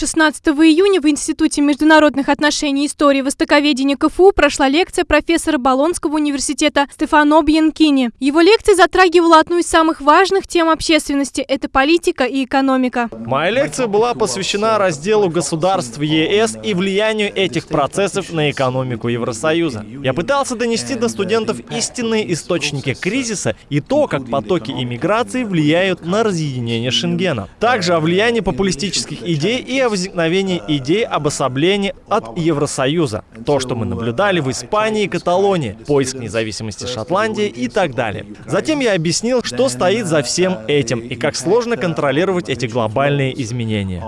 16 июня в Институте международных отношений и истории востоковедения КФУ прошла лекция профессора Болонского университета Стефано Бьянкини. Его лекция затрагивала одну из самых важных тем общественности – это политика и экономика. Моя лекция была посвящена разделу государств ЕС и влиянию этих процессов на экономику Евросоюза. Я пытался донести до студентов истинные источники кризиса и то, как потоки иммиграции влияют на разъединение Шенгена. Также о влиянии популистических идей и о возникновения идей обособления от Евросоюза. То, что мы наблюдали в Испании и Каталонии, поиск независимости Шотландии и так далее. Затем я объяснил, что стоит за всем этим и как сложно контролировать эти глобальные изменения.